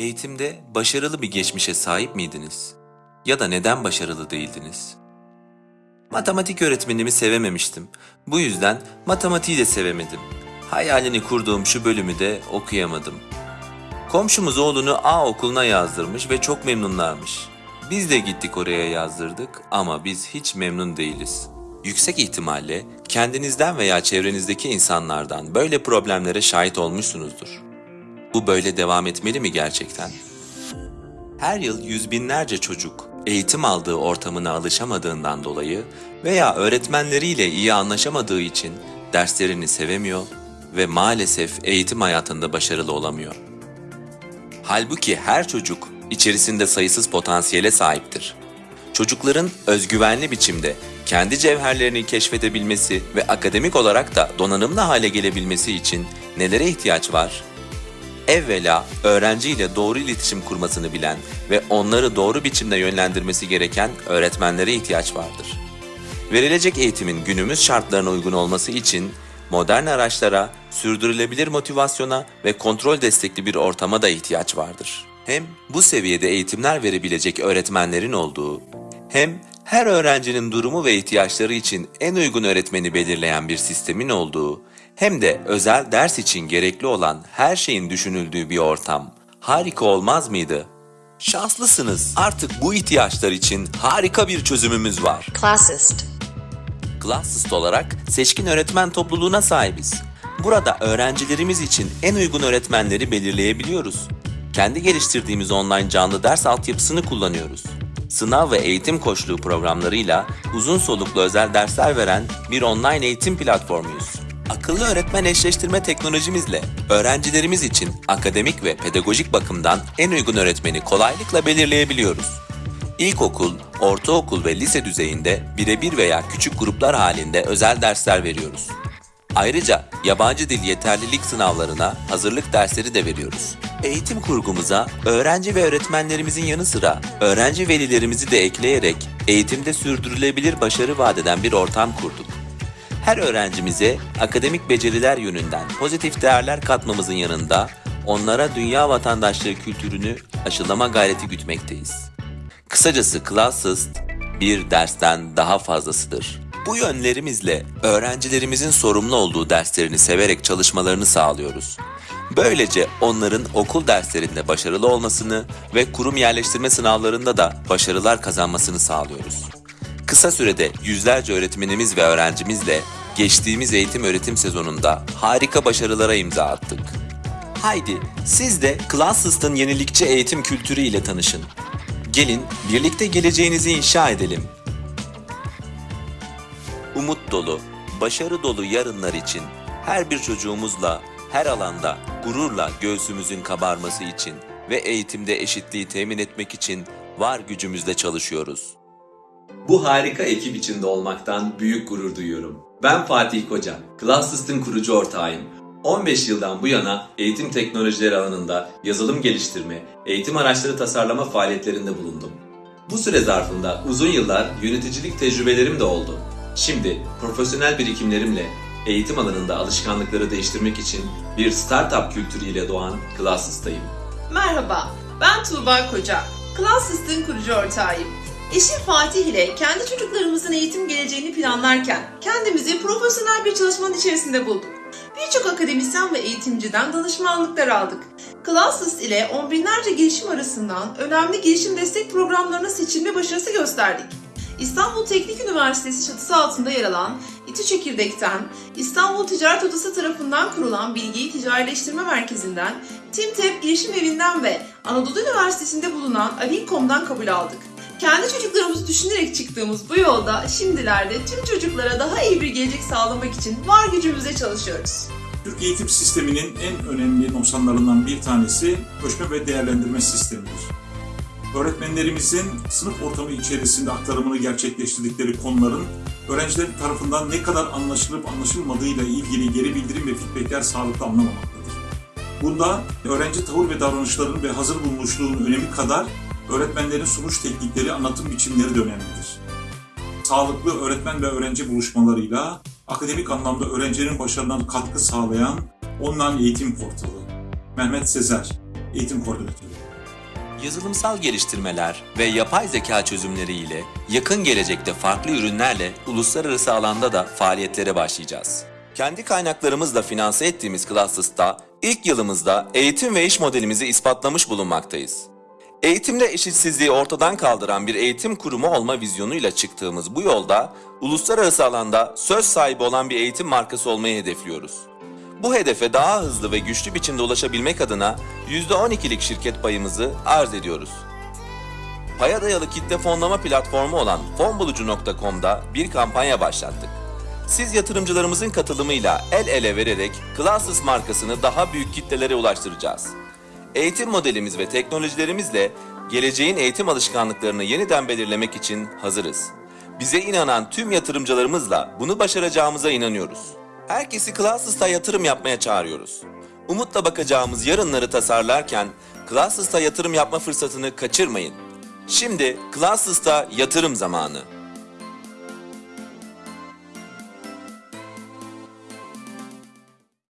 Eğitimde başarılı bir geçmişe sahip miydiniz? Ya da neden başarılı değildiniz? Matematik öğretmenimi sevememiştim. Bu yüzden matematiği de sevemedim. Hayalini kurduğum şu bölümü de okuyamadım. Komşumuz oğlunu A okuluna yazdırmış ve çok memnunlarmış. Biz de gittik oraya yazdırdık ama biz hiç memnun değiliz. Yüksek ihtimalle kendinizden veya çevrenizdeki insanlardan böyle problemlere şahit olmuşsunuzdur. Bu böyle devam etmeli mi gerçekten? Her yıl yüz binlerce çocuk eğitim aldığı ortamına alışamadığından dolayı veya öğretmenleriyle iyi anlaşamadığı için derslerini sevemiyor ve maalesef eğitim hayatında başarılı olamıyor. Halbuki her çocuk içerisinde sayısız potansiyele sahiptir. Çocukların özgüvenli biçimde kendi cevherlerini keşfedebilmesi ve akademik olarak da donanımlı hale gelebilmesi için nelere ihtiyaç var? Evvela öğrenciyle doğru iletişim kurmasını bilen ve onları doğru biçimde yönlendirmesi gereken öğretmenlere ihtiyaç vardır. Verilecek eğitimin günümüz şartlarına uygun olması için modern araçlara, sürdürülebilir motivasyona ve kontrol destekli bir ortama da ihtiyaç vardır. Hem bu seviyede eğitimler verebilecek öğretmenlerin olduğu, hem her öğrencinin durumu ve ihtiyaçları için en uygun öğretmeni belirleyen bir sistemin olduğu, hem de özel ders için gerekli olan her şeyin düşünüldüğü bir ortam harika olmaz mıydı? Şanslısınız. Artık bu ihtiyaçlar için harika bir çözümümüz var. Classist. Classist olarak seçkin öğretmen topluluğuna sahibiz. Burada öğrencilerimiz için en uygun öğretmenleri belirleyebiliyoruz. Kendi geliştirdiğimiz online canlı ders altyapısını kullanıyoruz. Sınav ve eğitim koçluğu programlarıyla uzun soluklu özel dersler veren bir online eğitim platformuyuz. Akıllı öğretmen eşleştirme teknolojimizle öğrencilerimiz için akademik ve pedagojik bakımdan en uygun öğretmeni kolaylıkla belirleyebiliyoruz. İlkokul, ortaokul ve lise düzeyinde birebir veya küçük gruplar halinde özel dersler veriyoruz. Ayrıca yabancı dil yeterlilik sınavlarına hazırlık dersleri de veriyoruz. Eğitim kurgumuza öğrenci ve öğretmenlerimizin yanı sıra öğrenci velilerimizi de ekleyerek eğitimde sürdürülebilir başarı vadeden bir ortam kurduk. Her öğrencimize akademik beceriler yönünden pozitif değerler katmamızın yanında onlara dünya vatandaşlığı kültürünü aşılama gayreti gütmekteyiz. Kısacası Classist bir dersten daha fazlasıdır. Bu yönlerimizle öğrencilerimizin sorumlu olduğu derslerini severek çalışmalarını sağlıyoruz. Böylece onların okul derslerinde başarılı olmasını ve kurum yerleştirme sınavlarında da başarılar kazanmasını sağlıyoruz. Kısa sürede yüzlerce öğretmenimiz ve öğrencimizle geçtiğimiz eğitim öğretim sezonunda harika başarılara imza attık. Haydi siz de Classist'ın yenilikçi eğitim kültürü ile tanışın. Gelin birlikte geleceğinizi inşa edelim. Umut dolu, başarı dolu yarınlar için her bir çocuğumuzla, her alanda gururla göğsümüzün kabarması için ve eğitimde eşitliği temin etmek için var gücümüzle çalışıyoruz. Bu harika ekip içinde olmaktan büyük gurur duyuyorum. Ben Fatih Koca, Classist'in kurucu ortağıyım. 15 yıldan bu yana eğitim teknolojileri alanında yazılım geliştirme, eğitim araçları tasarlama faaliyetlerinde bulundum. Bu süre zarfında uzun yıllar yöneticilik tecrübelerim de oldu. Şimdi profesyonel birikimlerimle eğitim alanında alışkanlıkları değiştirmek için bir startup kültürüyle doğan Classist'tayım. Merhaba, ben Tuğba Koca. Classist'in kurucu ortağıyım. Eşim Fatih ile kendi çocuklarımızın eğitim geleceğini planlarken kendimizi profesyonel bir çalışmanın içerisinde bulduk. Birçok akademisyen ve eğitimciden danışmanlıklar aldık. Classist ile on binlerce girişim arasından önemli girişim destek programlarına seçilme başarısı gösterdik. İstanbul Teknik Üniversitesi çatısı altında yer alan İTÜ Çekirdek'ten, İstanbul Ticaret Odası tarafından kurulan Bilgiyi Ticarileştirme Merkezi'nden, TİMTEP Girişim Evi'nden ve Anadolu Üniversitesi'nde bulunan Alinkom'dan kabul aldık. Kendi çocuklarımızı düşünerek çıktığımız bu yolda şimdilerde tüm çocuklara daha iyi bir gelecek sağlamak için var gücümüzle çalışıyoruz. Türk eğitim sisteminin en önemli noksanlarından bir tanesi ölçme ve değerlendirme sistemidir. Öğretmenlerimizin sınıf ortamı içerisinde aktarımını gerçekleştirdikleri konuların öğrenciler tarafından ne kadar anlaşılıp anlaşılmadığıyla ilgili geri bildirim ve feedbackler sağlıklı anlamamaktadır. Bunda öğrenci tavır ve davranışlarının ve hazır bulunuşluğun önemi kadar öğretmenlerin sunuş teknikleri, anlatım biçimleri de önemlidir. Sağlıklı öğretmen ve öğrenci buluşmalarıyla akademik anlamda öğrencilerin başarılarına katkı sağlayan online eğitim portalı. Mehmet Sezer, eğitim koordinatörü. yazılımsal geliştirmeler ve yapay zeka çözümleriyle yakın gelecekte farklı ürünlerle uluslararası alanda da faaliyetlere başlayacağız. Kendi kaynaklarımızla finanse ettiğimiz Classes'ta ilk yılımızda eğitim ve iş modelimizi ispatlamış bulunmaktayız. Eğitimde eşitsizliği ortadan kaldıran bir eğitim kurumu olma vizyonuyla çıktığımız bu yolda uluslararası alanda söz sahibi olan bir eğitim markası olmayı hedefliyoruz. Bu hedefe daha hızlı ve güçlü biçimde ulaşabilmek adına %12'lik şirket payımızı arz ediyoruz. Paya dayalı kitle fonlama platformu olan fonbulucu.com'da bir kampanya başlattık. Siz yatırımcılarımızın katılımıyla el ele vererek Classes markasını daha büyük kitlelere ulaştıracağız. Eğitim modelimiz ve teknolojilerimizle geleceğin eğitim alışkanlıklarını yeniden belirlemek için hazırız. Bize inanan tüm yatırımcılarımızla bunu başaracağımıza inanıyoruz. Herkesi Classes'ta yatırım yapmaya çağırıyoruz. Umutla bakacağımız yarınları tasarlarken Classes'ta yatırım yapma fırsatını kaçırmayın. Şimdi Classes'ta yatırım zamanı.